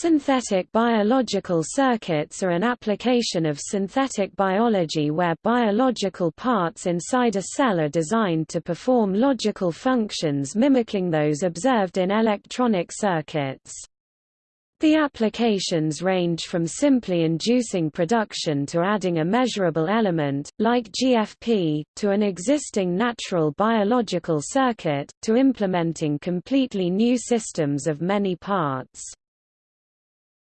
Synthetic biological circuits are an application of synthetic biology where biological parts inside a cell are designed to perform logical functions mimicking those observed in electronic circuits. The applications range from simply inducing production to adding a measurable element, like GFP, to an existing natural biological circuit, to implementing completely new systems of many parts.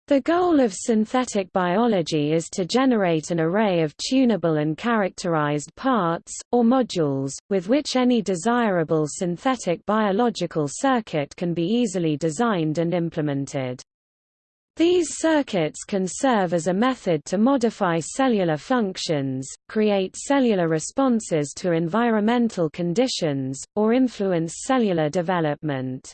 The goal of synthetic biology is to generate an array of tunable and characterized parts, or modules, with which any desirable synthetic biological circuit can be easily designed and implemented. These circuits can serve as a method to modify cellular functions, create cellular responses to environmental conditions, or influence cellular development.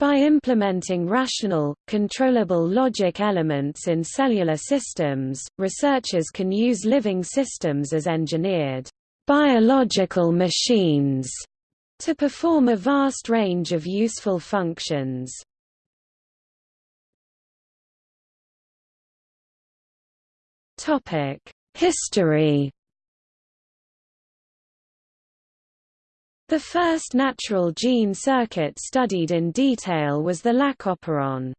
By implementing rational, controllable logic elements in cellular systems, researchers can use living systems as engineered biological machines to perform a vast range of useful functions. History The first natural gene circuit studied in detail was the lac operon.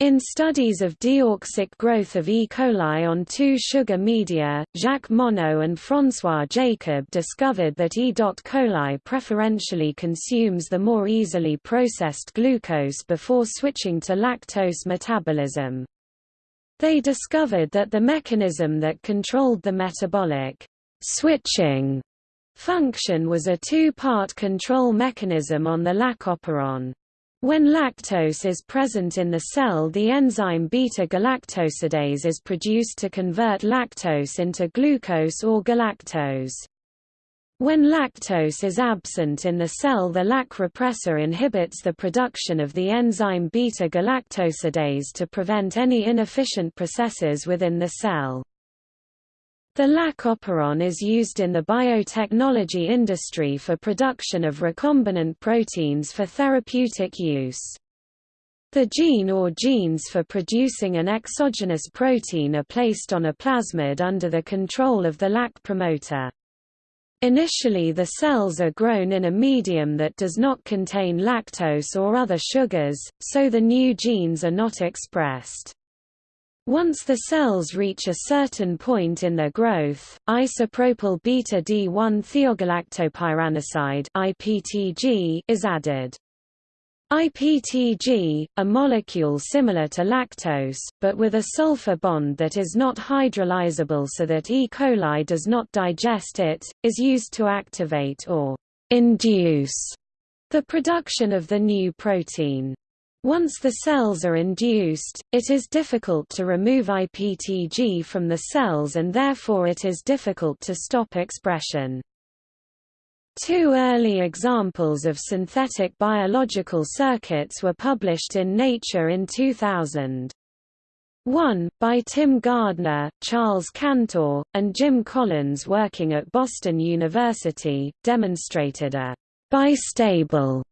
In studies of deoxic growth of E. coli on two sugar media, Jacques Monod and François Jacob discovered that E. coli preferentially consumes the more easily processed glucose before switching to lactose metabolism. They discovered that the mechanism that controlled the metabolic switching Function was a two-part control mechanism on the lac operon. When lactose is present in the cell the enzyme beta-galactosidase is produced to convert lactose into glucose or galactose. When lactose is absent in the cell the lac repressor inhibits the production of the enzyme beta-galactosidase to prevent any inefficient processes within the cell. The lac operon is used in the biotechnology industry for production of recombinant proteins for therapeutic use. The gene or genes for producing an exogenous protein are placed on a plasmid under the control of the lac promoter. Initially the cells are grown in a medium that does not contain lactose or other sugars, so the new genes are not expressed. Once the cells reach a certain point in their growth, isopropyl beta-D1 thiogalactopyranoside (IPTG) is added. IPTG, a molecule similar to lactose, but with a sulfur bond that is not hydrolyzable so that E. coli does not digest it, is used to activate or induce the production of the new protein. Once the cells are induced, it is difficult to remove IPTG from the cells and therefore it is difficult to stop expression. Two early examples of synthetic biological circuits were published in Nature in 2000. One, by Tim Gardner, Charles Cantor, and Jim Collins working at Boston University, demonstrated a bistable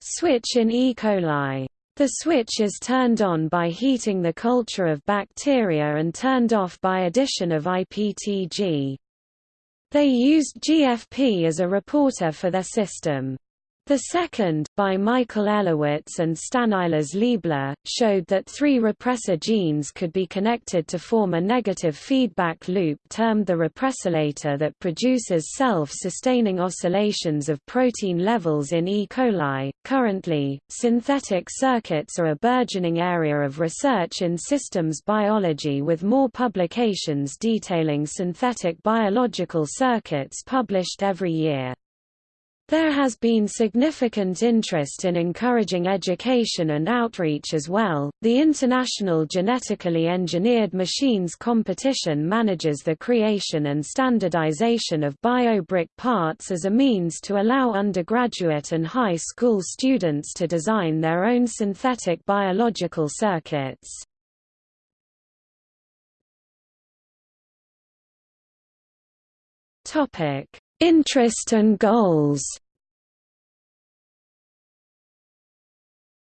switch in E. coli. The switch is turned on by heating the culture of bacteria and turned off by addition of IPTG. They used GFP as a reporter for their system. The second, by Michael Elowitz and Stanislas Liebler, showed that three repressor genes could be connected to form a negative feedback loop termed the repressilator that produces self-sustaining oscillations of protein levels in E. coli. Currently, synthetic circuits are a burgeoning area of research in systems biology with more publications detailing synthetic biological circuits published every year. There has been significant interest in encouraging education and outreach as well. The International Genetically Engineered Machines competition manages the creation and standardization of biobrick parts as a means to allow undergraduate and high school students to design their own synthetic biological circuits. Topic: Interest and goals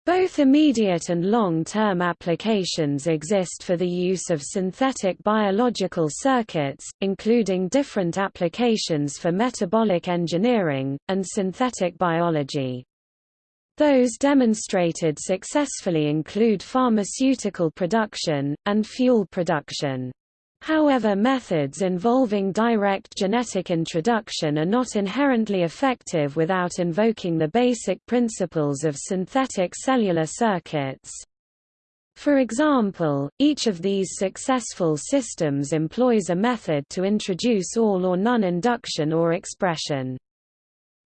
Both immediate and long-term applications exist for the use of synthetic biological circuits, including different applications for metabolic engineering, and synthetic biology. Those demonstrated successfully include pharmaceutical production, and fuel production. However methods involving direct genetic introduction are not inherently effective without invoking the basic principles of synthetic cellular circuits. For example, each of these successful systems employs a method to introduce all or none induction or expression.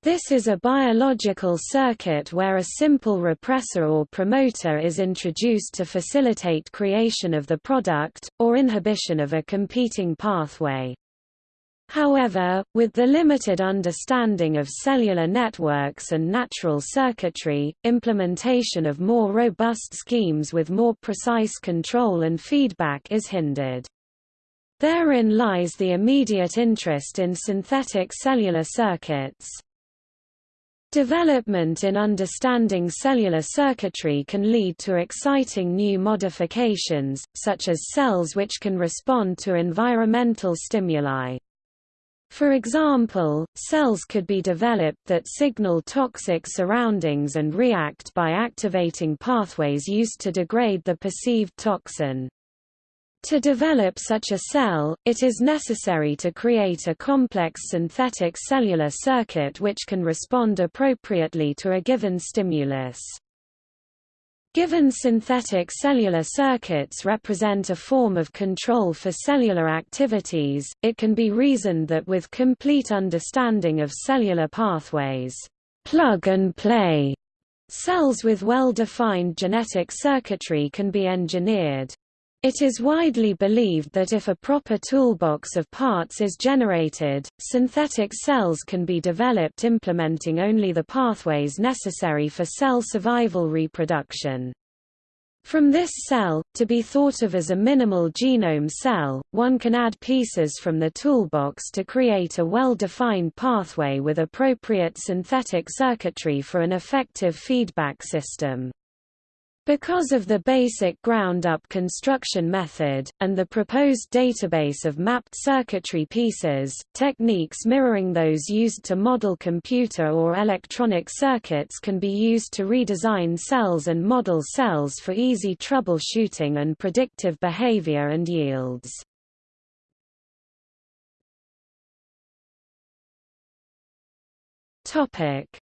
This is a biological circuit where a simple repressor or promoter is introduced to facilitate creation of the product, or inhibition of a competing pathway. However, with the limited understanding of cellular networks and natural circuitry, implementation of more robust schemes with more precise control and feedback is hindered. Therein lies the immediate interest in synthetic cellular circuits. Development in understanding cellular circuitry can lead to exciting new modifications, such as cells which can respond to environmental stimuli. For example, cells could be developed that signal toxic surroundings and react by activating pathways used to degrade the perceived toxin. To develop such a cell, it is necessary to create a complex synthetic cellular circuit which can respond appropriately to a given stimulus. Given synthetic cellular circuits represent a form of control for cellular activities, it can be reasoned that with complete understanding of cellular pathways, plug and play, cells with well-defined genetic circuitry can be engineered. It is widely believed that if a proper toolbox of parts is generated, synthetic cells can be developed implementing only the pathways necessary for cell survival reproduction. From this cell, to be thought of as a minimal genome cell, one can add pieces from the toolbox to create a well-defined pathway with appropriate synthetic circuitry for an effective feedback system. Because of the basic ground-up construction method, and the proposed database of mapped circuitry pieces, techniques mirroring those used to model computer or electronic circuits can be used to redesign cells and model cells for easy troubleshooting and predictive behavior and yields.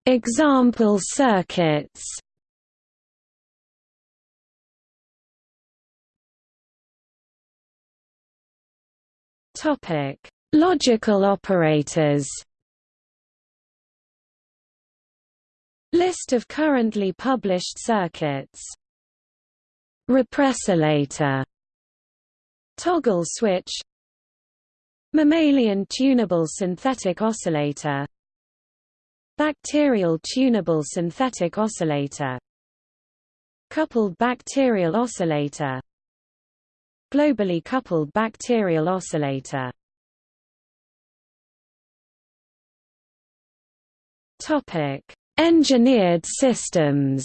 Example circuits Topic: Logical operators. List of currently published circuits. Repressolator. Toggle switch. Mammalian tunable synthetic oscillator. Bacterial tunable synthetic oscillator. Coupled bacterial oscillator Globally coupled bacterial oscillator Topic: Engineered systems.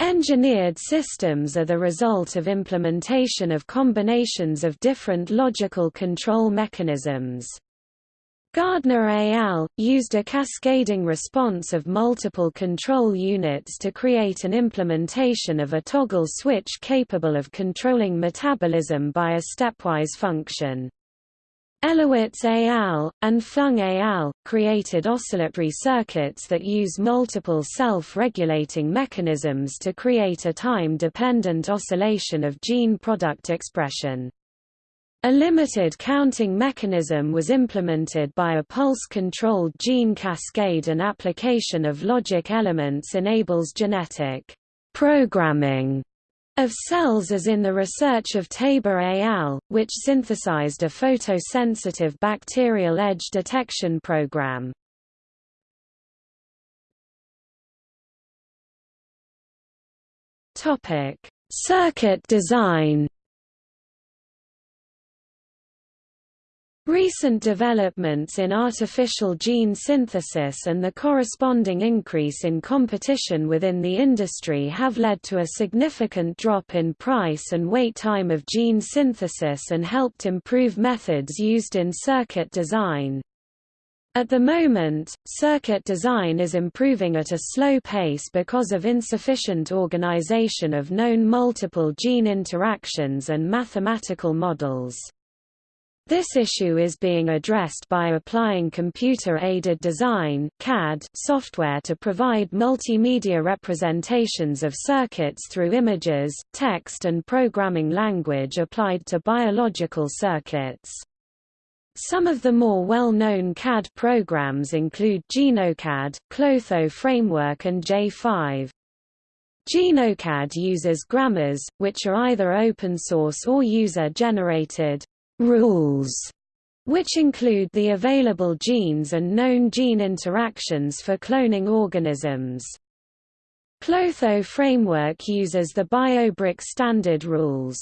Engineered systems are the result of implementation of combinations of different logical control mechanisms. Gardner et al. used a cascading response of multiple control units to create an implementation of a toggle switch capable of controlling metabolism by a stepwise function. Elowitz et al. and Fung et al. created oscillatory circuits that use multiple self-regulating mechanisms to create a time-dependent oscillation of gene product expression. A limited counting mechanism was implemented by a pulse-controlled gene cascade and application of logic elements enables genetic programming of cells as in the research of Tabor et al., which synthesized a photosensitive bacterial edge detection program. Circuit design Recent developments in artificial gene synthesis and the corresponding increase in competition within the industry have led to a significant drop in price and wait time of gene synthesis and helped improve methods used in circuit design. At the moment, circuit design is improving at a slow pace because of insufficient organization of known multiple gene interactions and mathematical models. This issue is being addressed by applying computer-aided design CAD software to provide multimedia representations of circuits through images, text and programming language applied to biological circuits. Some of the more well-known CAD programs include GenoCAD, Clotho Framework and J5. GenoCAD uses grammars, which are either open source or user-generated rules, which include the available genes and known gene interactions for cloning organisms. Clotho framework uses the BioBrick standard rules.